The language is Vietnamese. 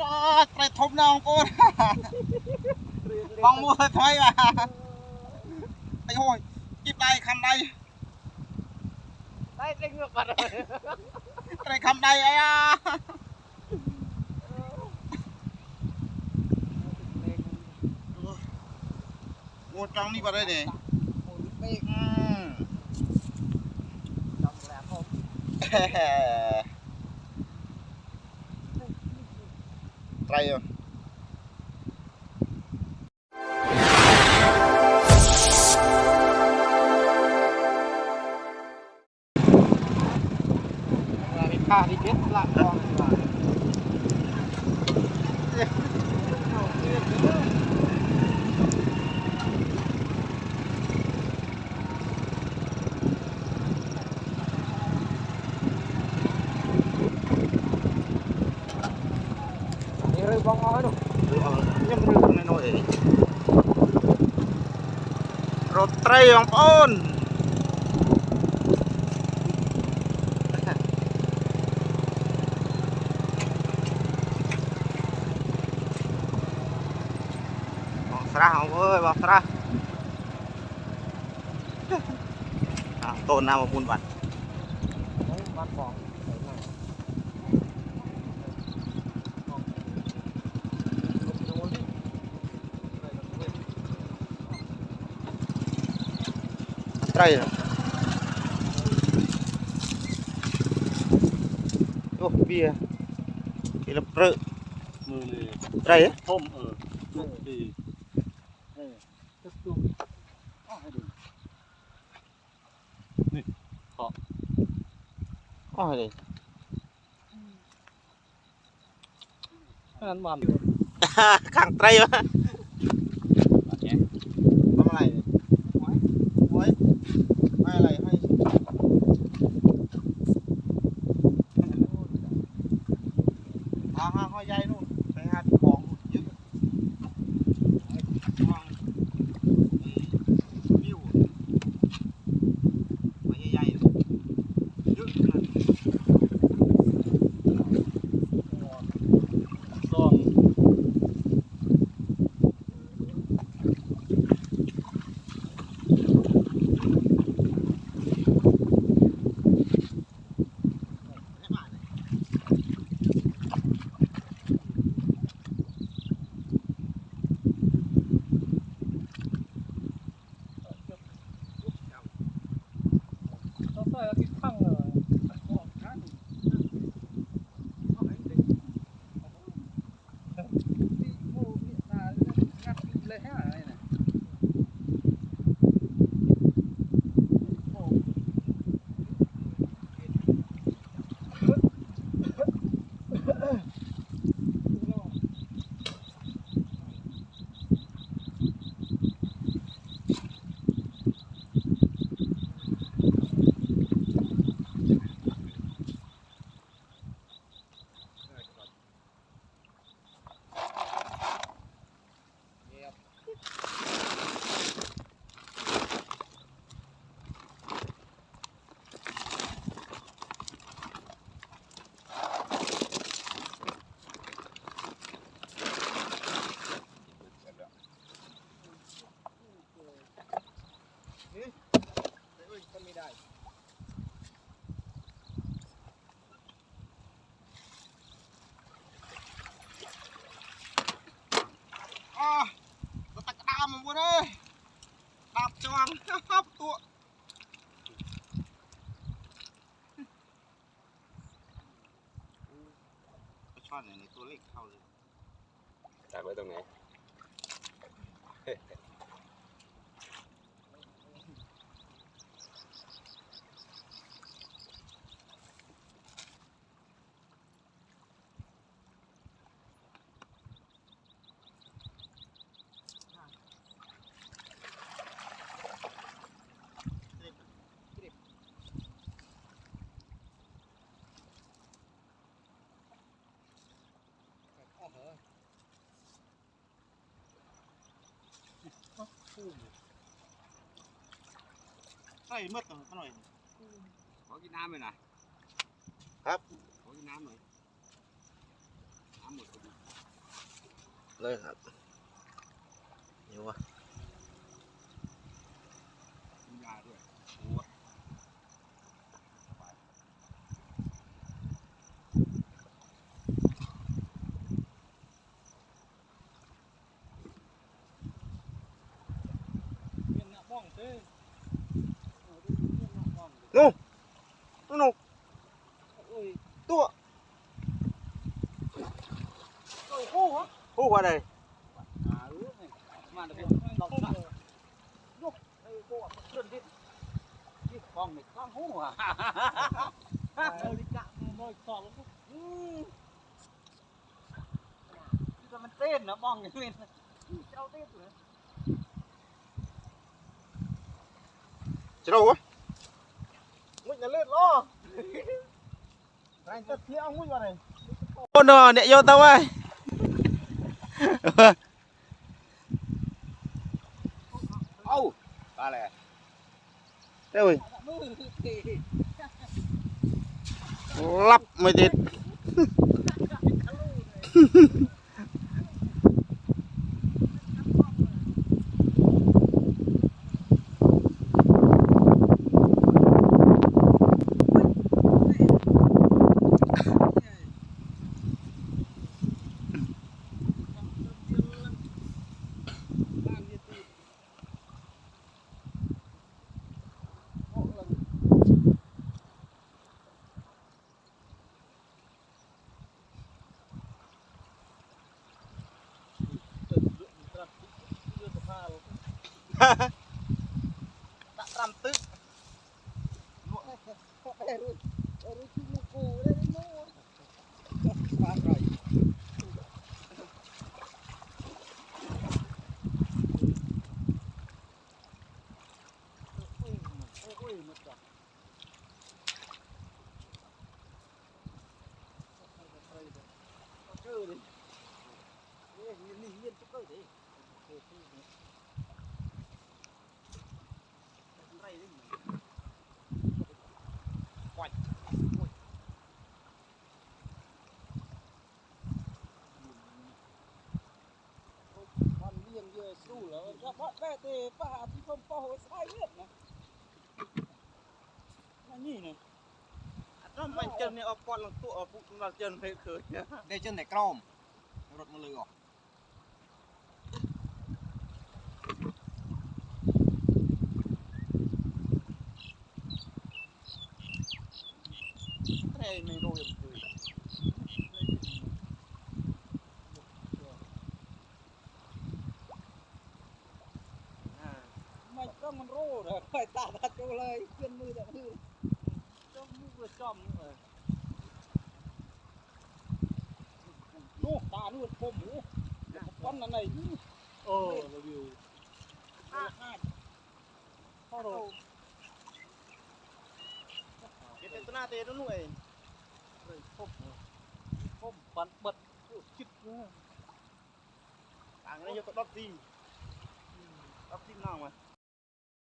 กากไปทบน้องกูมองมัวถอยว่ะไอ้โหยกีบได้คำใดได้เต็งเงือกปัดได้คำใดไอ้อะงูจังนี่ก็ได้เนี่ยอืมจังแล้วผม try yun Ah, dikit lah. រត់ត្រីបងប្អូនបងស្រះបងអើយបងស្រះអាតូនណាមកពុនបាត់ Đấy, bắt bò Đấy ត្រីអូវាគេលព្រឹកមើលត្រីធំអឺទីទឹកទូអស់ហើយនេះអស់អស់ហើយអានបានខាងត្រីបាទ Ugh. អូទៅតាក់ក្តាមមកមុនអើយដាប់ជាន់ហប់តួไปช่อนเนี่ยในตัวเล็กเข้าเลย ตักไว้ตรงไหน ใส่มืดหน่อยหน่อยขอกินน้ำหน่อยนะครับขอกินน้ำหน่อยน้ำหมดพอดีเลยครับนี่วะ No. No, no. Ôi, tua. Rồi hô hả? Hô qua đây. À, ừ. Mà được lòng sẵn. Nó, đây cô ạ, chuẩn đi. Cái phòng này khang hô à. Nơi đi cạn, nơi sò lắm. Ừ. Cái mình tên nó bong cái mình. Cháu tên rồi. Cháu đâu á? nhà lên lo anh ta thiêu mũi vào này ôn đồ nè vô tao ơi ô ba lè thế ơi lắp mới tít. tak rantuk Hãy subscribe cho kênh Ghiền Mì Gõ Để không bỏ lỡ những video hấp dẫn ស្រួលគាត់ផាត់តែទេប៉ះអាទីខ្ញុំប៉ះហូចស្អីទៀតណាណានេះណាអត់មិនចិននេះអត់ពាត់ឡើងទូអត់ពុកសម្រាប់ចិនពេលឃើញនេះចិនតែក្រមរត់មកលើអស់ មិនចង់មិនរូដល់តែតាតាចូលហើយជឿនមើលតែមើលចង់មើលវាចំនោះតានោះពុំនោះប៉ុណ្ណនេះអូលីវអាអាចហរោគេទៅណាទេនោះឯងពុំពុំបានបិទជិតអាងនេះយកទៅ10ទី10ទីម្ដងមក